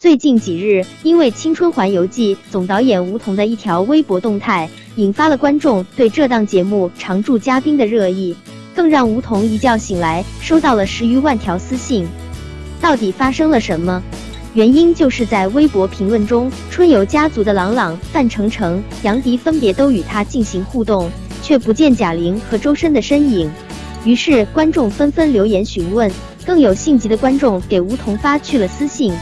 最近几日，因为《青春环游记》总导演吴彤的一条微博动态，引发了观众对这档节目常驻嘉宾的热议，更让吴彤一觉醒来收到了十余万条私信。到底发生了什么？原因就是在微博评论中，春游家族的朗朗、范丞丞、杨迪分别都与他进行互动，却不见贾玲和周深的身影。于是观众纷纷留言询问，更有性急的观众给吴彤发去了私信。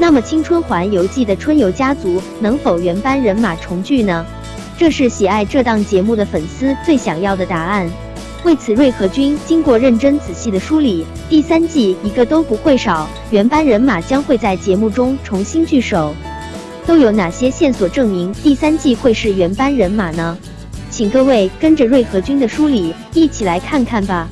那么《青春环游记》的春游家族能否原班人马重聚呢？这是喜爱这档节目的粉丝最想要的答案。为此，瑞和君经过认真仔细的梳理，第三季一个都不会少，原班人马将会在节目中重新聚首。都有哪些线索证明第三季会是原班人马呢？请各位跟着瑞和君的梳理一起来看看吧。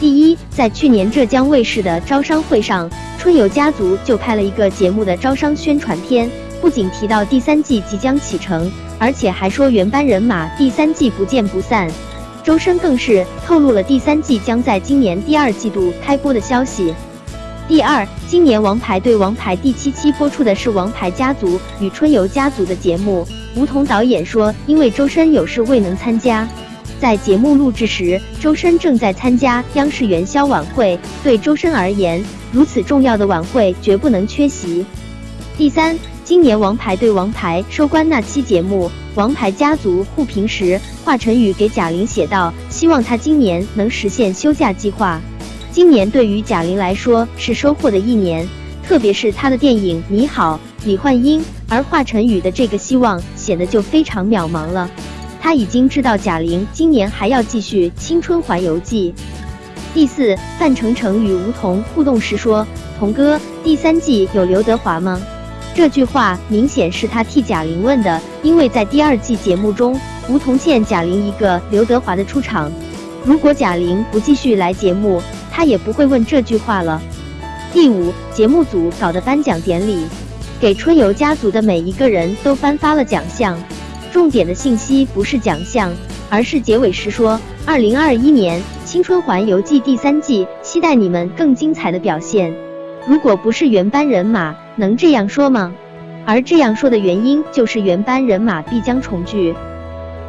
第一，在去年浙江卫视的招商会上。春游家族就拍了一个节目的招商宣传片，不仅提到第三季即将启程，而且还说原班人马第三季不见不散。周深更是透露了第三季将在今年第二季度开播的消息。第二，今年《王牌对王牌》第七期播出的是《王牌家族》与春游家族的节目。吴彤导演说，因为周深有事未能参加，在节目录制时，周深正在参加央视元宵晚会。对周深而言，如此重要的晚会绝不能缺席。第三，今年《王牌对王牌》收官那期节目，《王牌家族》互评时，华晨宇给贾玲写道：“希望她今年能实现休假计划。”今年对于贾玲来说是收获的一年，特别是她的电影《你好，李焕英》，而华晨宇的这个希望显得就非常渺茫了。他已经知道贾玲今年还要继续《青春环游记》。第四，范丞丞与吴彤互动时说：“彤哥，第三季有刘德华吗？”这句话明显是他替贾玲问的，因为在第二季节目中，吴彤欠贾玲一个刘德华的出场。如果贾玲不继续来节目，他也不会问这句话了。第五，节目组搞的颁奖典礼，给春游家族的每一个人都颁发了奖项，重点的信息不是奖项，而是结尾时说：“二零二一年。”《青春环游记》第三季，期待你们更精彩的表现。如果不是原班人马，能这样说吗？而这样说的原因，就是原班人马必将重聚。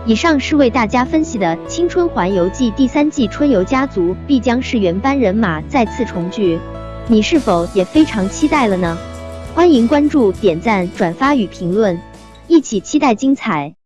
以上是为大家分析的《青春环游记》第三季，春游家族必将是原班人马再次重聚。你是否也非常期待了呢？欢迎关注、点赞、转发与评论，一起期待精彩。